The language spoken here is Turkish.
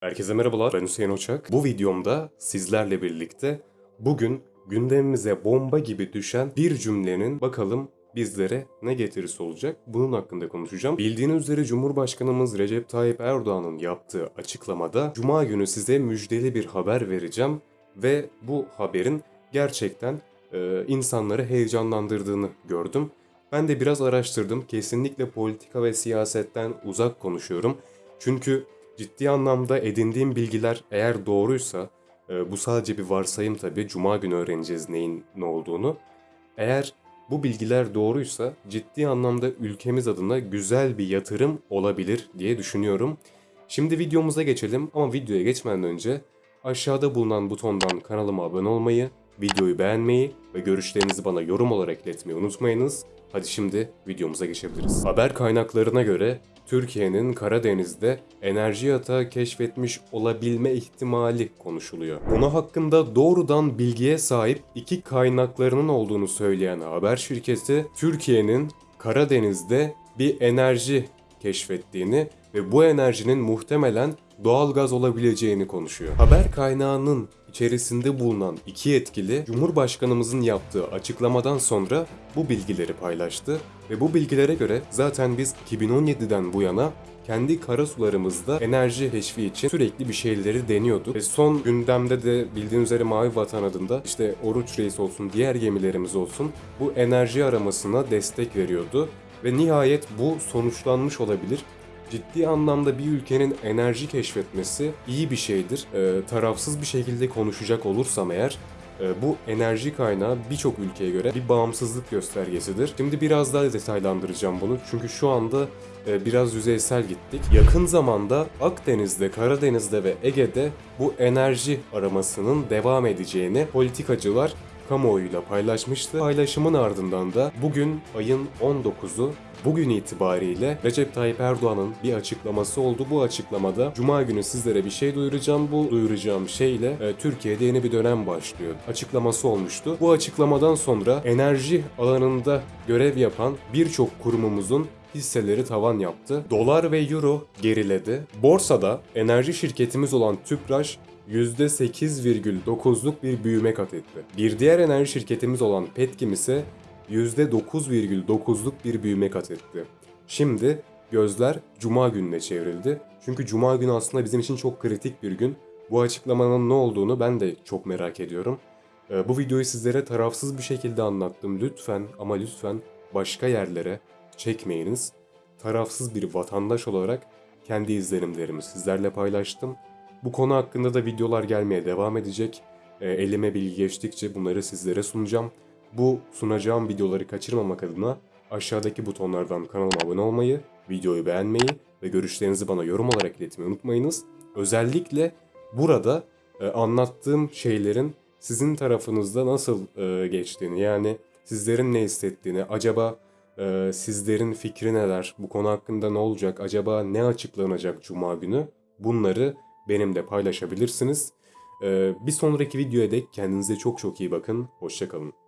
Herkese merhabalar, ben Hüseyin Oçak. Bu videomda sizlerle birlikte bugün gündemimize bomba gibi düşen bir cümlenin bakalım bizlere ne getirisi olacak bunun hakkında konuşacağım. Bildiğiniz üzere Cumhurbaşkanımız Recep Tayyip Erdoğan'ın yaptığı açıklamada Cuma günü size müjdeli bir haber vereceğim ve bu haberin gerçekten e, insanları heyecanlandırdığını gördüm. Ben de biraz araştırdım. Kesinlikle politika ve siyasetten uzak konuşuyorum. Çünkü ciddi anlamda edindiğim bilgiler eğer doğruysa, e, bu sadece bir varsayım tabii. Cuma günü öğreneceğiz neyin ne olduğunu. Eğer bu bilgiler doğruysa ciddi anlamda ülkemiz adına güzel bir yatırım olabilir diye düşünüyorum. Şimdi videomuza geçelim ama videoya geçmeden önce aşağıda bulunan butondan kanalıma abone olmayı, videoyu beğenmeyi ve görüşlerinizi bana yorum olarak iletmeyi unutmayınız. Hadi şimdi videomuza geçebiliriz. Haber kaynaklarına göre Türkiye'nin Karadeniz'de enerji yatağı keşfetmiş olabilme ihtimali konuşuluyor. Konu hakkında doğrudan bilgiye sahip iki kaynaklarının olduğunu söyleyen haber şirketi Türkiye'nin Karadeniz'de bir enerji keşfettiğini ve bu enerjinin muhtemelen doğal gaz olabileceğini konuşuyor. Haber kaynağının içerisinde bulunan iki yetkili Cumhurbaşkanımızın yaptığı açıklamadan sonra bu bilgileri paylaştı ve bu bilgilere göre zaten biz 2017'den bu yana kendi karasularımızda enerji keşfi için sürekli bir şeyleri deniyorduk. Ve son gündemde de bildiğiniz üzere Mavi Vatan adında işte Oruç Reis olsun, diğer gemilerimiz olsun bu enerji aramasına destek veriyordu. Ve nihayet bu sonuçlanmış olabilir ciddi anlamda bir ülkenin enerji keşfetmesi iyi bir şeydir. Ee, tarafsız bir şekilde konuşacak olursam eğer e, bu enerji kaynağı birçok ülkeye göre bir bağımsızlık göstergesidir. Şimdi biraz daha detaylandıracağım bunu çünkü şu anda e, biraz yüzeysel gittik. Yakın zamanda Akdeniz'de, Karadeniz'de ve Ege'de bu enerji aramasının devam edeceğini politikacılar kamuoyuyla paylaşmıştı. Paylaşımın ardından da bugün ayın 19'u Bugün itibariyle Recep Tayyip Erdoğan'ın bir açıklaması oldu. Bu açıklamada Cuma günü sizlere bir şey duyuracağım. Bu duyuracağım şeyle e, Türkiye'de yeni bir dönem başlıyor. Açıklaması olmuştu. Bu açıklamadan sonra enerji alanında görev yapan birçok kurumumuzun hisseleri tavan yaptı. Dolar ve euro geriledi. Borsada enerji şirketimiz olan Tüpraş %8,9'luk bir büyüme kat etti. Bir diğer enerji şirketimiz olan Petkim ise %9,9'luk bir büyüme kat etti. Şimdi gözler Cuma gününe çevrildi. Çünkü Cuma günü aslında bizim için çok kritik bir gün. Bu açıklamanın ne olduğunu ben de çok merak ediyorum. Ee, bu videoyu sizlere tarafsız bir şekilde anlattım. Lütfen ama lütfen başka yerlere çekmeyiniz. Tarafsız bir vatandaş olarak kendi izlenimlerimi sizlerle paylaştım. Bu konu hakkında da videolar gelmeye devam edecek. Ee, elime bilgi geçtikçe bunları sizlere sunacağım. Bu sunacağım videoları kaçırmamak adına aşağıdaki butonlardan kanalıma abone olmayı, videoyu beğenmeyi ve görüşlerinizi bana yorum olarak iletmeyi unutmayınız. Özellikle burada e, anlattığım şeylerin sizin tarafınızda nasıl e, geçtiğini yani sizlerin ne hissettiğini, acaba e, sizlerin fikri neler, bu konu hakkında ne olacak, acaba ne açıklanacak Cuma günü bunları benimle paylaşabilirsiniz. E, bir sonraki videoya dek kendinize çok çok iyi bakın, hoşçakalın.